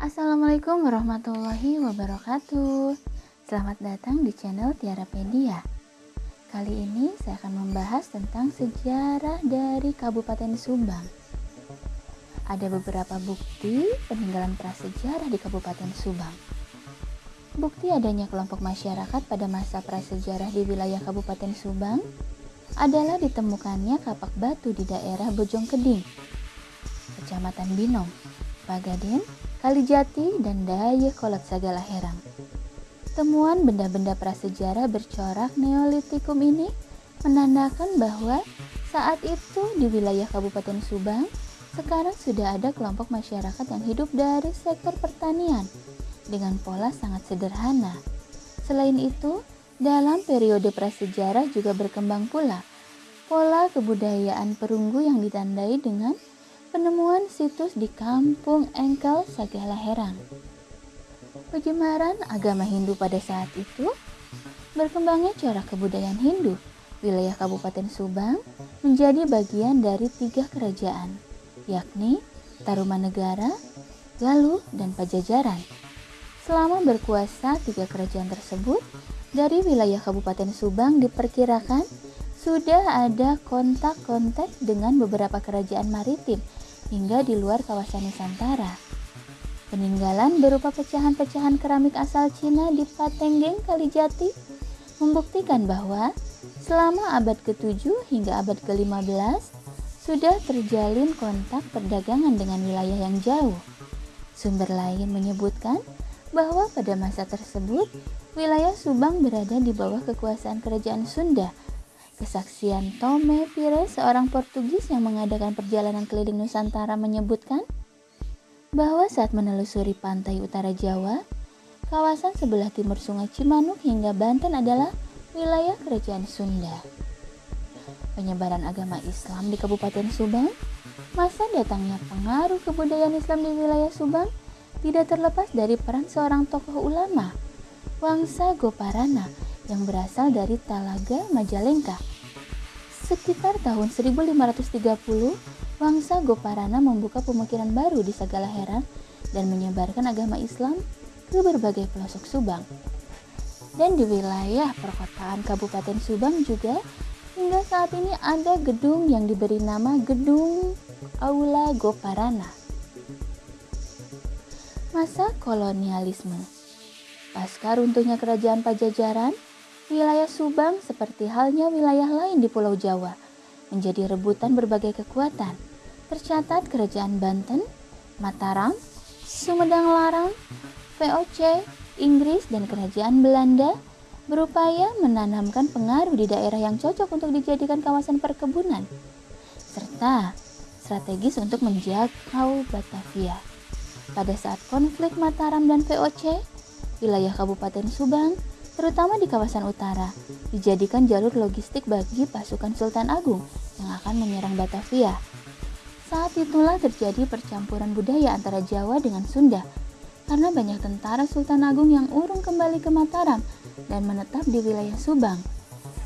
Assalamualaikum warahmatullahi wabarakatuh. Selamat datang di channel Tiarapedia Kali ini saya akan membahas tentang sejarah dari Kabupaten Subang. Ada beberapa bukti peninggalan prasejarah di Kabupaten Subang. Bukti adanya kelompok masyarakat pada masa prasejarah di wilayah Kabupaten Subang adalah ditemukannya kapak batu di daerah Bojongkeding, Kecamatan Binong, Pagaden, Kalijati, dan Dayakolot Sagala Herang. Temuan benda-benda prasejarah bercorak Neolitikum ini menandakan bahwa saat itu di wilayah Kabupaten Subang sekarang sudah ada kelompok masyarakat yang hidup dari sektor pertanian dengan pola sangat sederhana. Selain itu, dalam periode prasejarah juga berkembang pula pola kebudayaan perunggu yang ditandai dengan penemuan situs di Kampung Engkel Herang. Penjemaran agama Hindu pada saat itu berkembangnya cara kebudayaan Hindu. Wilayah Kabupaten Subang menjadi bagian dari tiga kerajaan, yakni Tarumanegara, Galuh, dan Pajajaran. Selama berkuasa tiga kerajaan tersebut, dari wilayah Kabupaten Subang diperkirakan sudah ada kontak-kontak dengan beberapa kerajaan maritim hingga di luar kawasan Nusantara. Peninggalan berupa pecahan-pecahan keramik asal Cina di Patenggeng Kalijati membuktikan bahwa selama abad ke-7 hingga abad ke-15 sudah terjalin kontak perdagangan dengan wilayah yang jauh. Sumber lain menyebutkan bahwa pada masa tersebut Wilayah Subang berada di bawah kekuasaan kerajaan Sunda. Kesaksian Tome Pires, seorang Portugis yang mengadakan perjalanan keliling Nusantara menyebutkan bahwa saat menelusuri pantai utara Jawa, kawasan sebelah timur Sungai Cimanuk hingga Banten adalah wilayah kerajaan Sunda. Penyebaran agama Islam di Kabupaten Subang, masa datangnya pengaruh kebudayaan Islam di wilayah Subang tidak terlepas dari peran seorang tokoh ulama Wangsa Goparana yang berasal dari Talaga Majalengka. Sekitar tahun 1530, Wangsa Goparana membuka pemikiran baru di Sagala Heran dan menyebarkan agama Islam ke berbagai pelosok Subang. Dan di wilayah perkotaan Kabupaten Subang juga hingga saat ini ada gedung yang diberi nama Gedung Aula Goparana. Masa kolonialisme Pasca runtuhnya kerajaan Pajajaran, wilayah Subang seperti halnya wilayah lain di Pulau Jawa menjadi rebutan berbagai kekuatan. Tercatat kerajaan Banten, Mataram, Sumedang Larang, VOC, Inggris, dan kerajaan Belanda berupaya menanamkan pengaruh di daerah yang cocok untuk dijadikan kawasan perkebunan, serta strategis untuk menjangkau Batavia. Pada saat konflik Mataram dan VOC, wilayah Kabupaten Subang, terutama di kawasan utara, dijadikan jalur logistik bagi pasukan Sultan Agung yang akan menyerang Batavia. Saat itulah terjadi percampuran budaya antara Jawa dengan Sunda, karena banyak tentara Sultan Agung yang urung kembali ke Mataram dan menetap di wilayah Subang.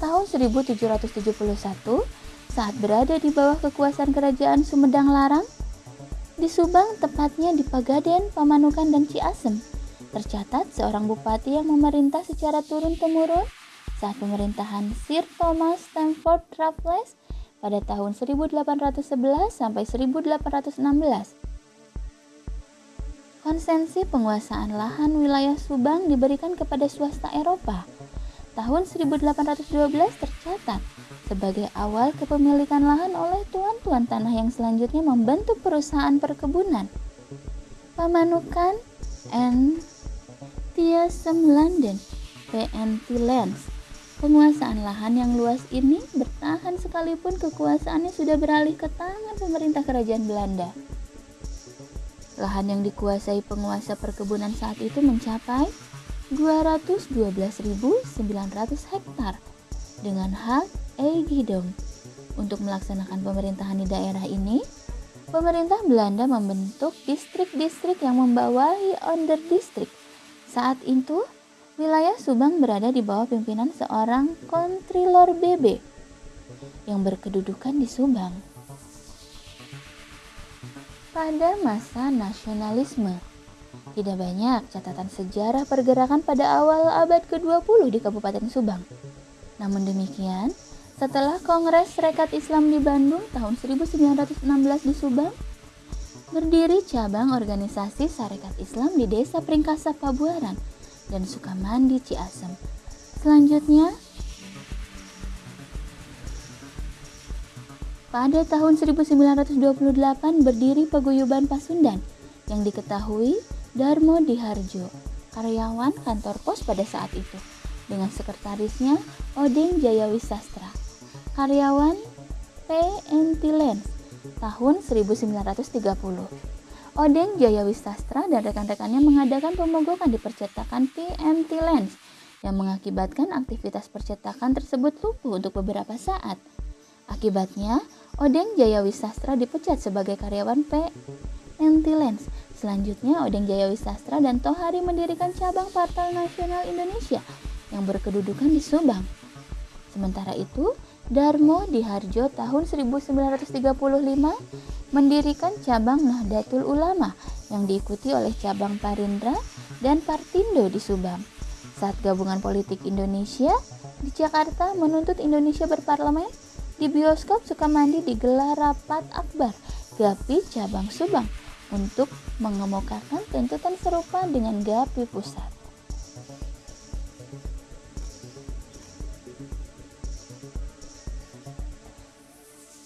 Tahun 1771, saat berada di bawah kekuasaan kerajaan Sumedang Larang, di Subang tepatnya di Pagaden, Pamanukan, dan Ciasem, Tercatat seorang bupati yang memerintah secara turun-temurun saat pemerintahan Sir Thomas Stamford Raffles pada tahun 1811 sampai 1816. Konsensi penguasaan lahan wilayah Subang diberikan kepada swasta Eropa. Tahun 1812 tercatat sebagai awal kepemilikan lahan oleh tuan-tuan tanah yang selanjutnya membentuk perusahaan perkebunan. Pamanukan and Tiasem London, PNT Lands. Penguasaan lahan yang luas ini bertahan sekalipun kekuasaannya sudah beralih ke tangan pemerintah kerajaan Belanda. Lahan yang dikuasai penguasa perkebunan saat itu mencapai 212.900 hektar dengan hak Eigidom. Untuk melaksanakan pemerintahan di daerah ini, pemerintah Belanda membentuk distrik-distrik yang membawahi under district saat itu, wilayah Subang berada di bawah pimpinan seorang kontrilor BB yang berkedudukan di Subang. Pada masa nasionalisme, Tidak banyak catatan sejarah pergerakan pada awal abad ke-20 di Kabupaten Subang. Namun demikian, setelah Kongres Serikat Islam di Bandung tahun 1916 di Subang, berdiri cabang organisasi Sarekat Islam di Desa Pringkasa Pabuaran dan Sukamandi Ciasem. Selanjutnya, pada tahun 1928 berdiri Paguyuban Pasundan yang diketahui Darmo Diharjo, karyawan kantor pos pada saat itu, dengan sekretarisnya Odeng Jayawi Sastra, karyawan PNT Lens tahun 1930. Odeng Jayawi Sastra dan rekan-rekannya mengadakan pemogokan di percetakan PMT Lens yang mengakibatkan aktivitas percetakan tersebut lumpuh untuk beberapa saat. Akibatnya, Odeng Jayawi Sastra dipecat sebagai karyawan PNT Lens Selanjutnya, Odeng Jaya Wisastra dan Tohari mendirikan cabang Partai Nasional Indonesia yang berkedudukan di Subang. Sementara itu, Darmo di Harjo tahun 1935 mendirikan cabang Nahdlatul Ulama yang diikuti oleh cabang Parindra dan Partindo di Subang. Saat gabungan politik Indonesia di Jakarta menuntut Indonesia berparlemen, di bioskop Sukamandi digelar rapat akbar GAPI cabang Subang untuk mengemukakan tuntutan serupa dengan GAPI pusat.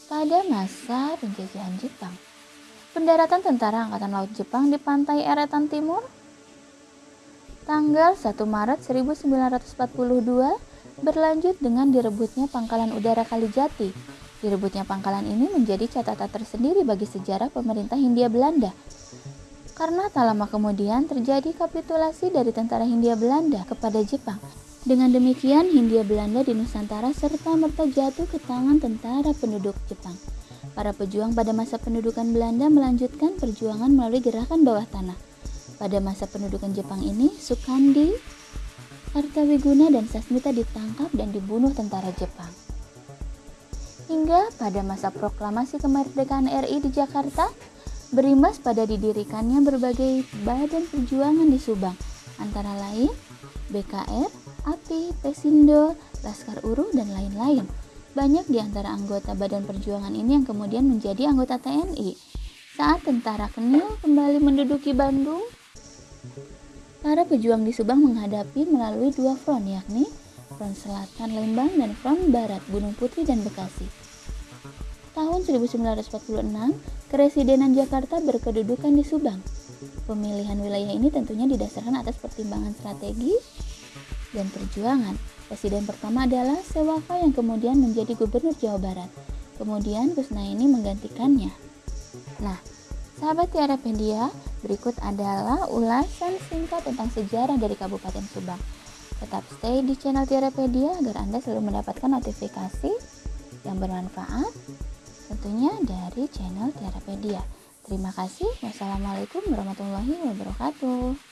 Pada masa penjajahan Jepang, pendaratan tentara Angkatan Laut Jepang di pantai Eretan Timur tanggal 1 Maret 1942 berlanjut dengan direbutnya pangkalan udara Kalijati Direbutnya pangkalan ini menjadi catatan tersendiri bagi sejarah pemerintah Hindia Belanda. Karena tak lama kemudian terjadi kapitulasi dari tentara Hindia Belanda kepada Jepang. Dengan demikian, Hindia Belanda di Nusantara serta merta jatuh ke tangan tentara penduduk Jepang. Para pejuang pada masa pendudukan Belanda melanjutkan perjuangan melalui gerakan bawah tanah. Pada masa pendudukan Jepang ini, Sukandi, Kartawiguna, dan Sasmita ditangkap dan dibunuh tentara Jepang. Hingga pada masa proklamasi kemerdekaan RI di Jakarta, berimbas pada didirikannya berbagai badan perjuangan di Subang, antara lain BKR, API, Pesindo, Laskar Uru, dan lain-lain. Banyak di antara anggota badan perjuangan ini yang kemudian menjadi anggota TNI. Saat tentara Kenil kembali menduduki Bandung, para pejuang di Subang menghadapi melalui dua front yakni front selatan Lembang dan front barat Gunung Putri dan Bekasi. Tahun 1946, Keresidenan Jakarta berkedudukan di Subang. Pemilihan wilayah ini tentunya didasarkan atas pertimbangan strategi dan perjuangan. Presiden pertama adalah Sewaka yang kemudian menjadi gubernur Jawa Barat. Kemudian Kusnaini menggantikannya. Nah, sahabat Tiara Pedia, berikut adalah ulasan singkat tentang sejarah dari Kabupaten Subang. Tetap stay di channel Tiarapedia agar Anda selalu mendapatkan notifikasi yang bermanfaat tentunya dari channel Tiarapedia. Terima kasih. Wassalamualaikum warahmatullahi wabarakatuh.